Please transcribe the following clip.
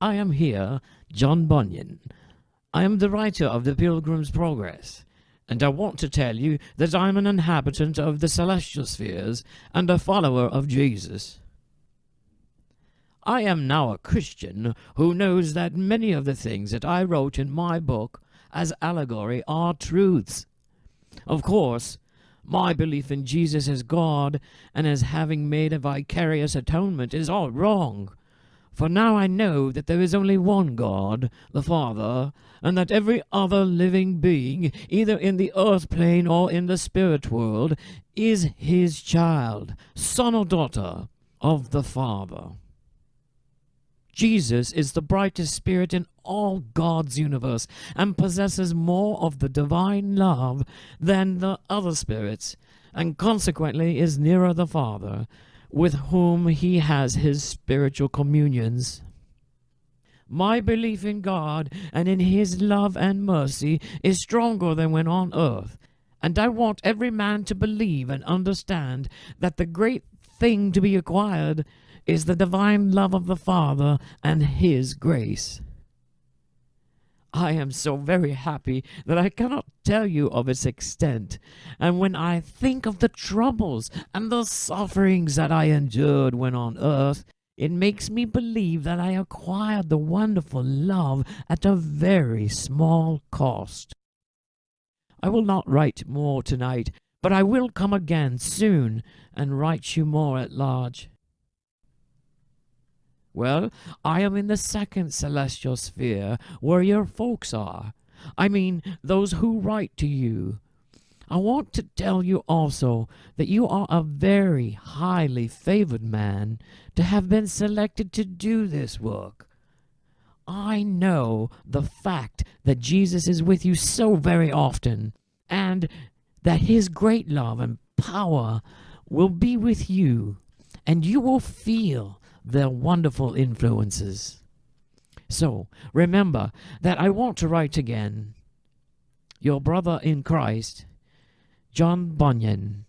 I am here, John Bunyan. I am the writer of the Pilgrim's Progress, and I want to tell you that I am an inhabitant of the celestial spheres and a follower of Jesus. I am now a Christian who knows that many of the things that I wrote in my book as allegory are truths. Of course, my belief in Jesus as God and as having made a vicarious atonement is all wrong. For now I know that there is only one God, the Father, and that every other living being, either in the earth plane or in the spirit world, is his child, son or daughter of the Father. Jesus is the brightest spirit in all God's universe and possesses more of the divine love than the other spirits, and consequently is nearer the Father, with whom he has his spiritual communions. My belief in God and in his love and mercy is stronger than when on earth, and I want every man to believe and understand that the great thing to be acquired is the divine love of the Father and His grace. I am so very happy that I cannot tell you of its extent, and when I think of the troubles and the sufferings that I endured when on earth, it makes me believe that I acquired the wonderful love at a very small cost. I will not write more tonight, but I will come again soon and write you more at large. Well, I am in the second celestial sphere where your folks are. I mean, those who write to you. I want to tell you also that you are a very highly favored man to have been selected to do this work. I know the fact that Jesus is with you so very often, and that his great love and power will be with you, and you will feel their wonderful influences. So remember that I want to write again. Your brother in Christ, John Bunyan.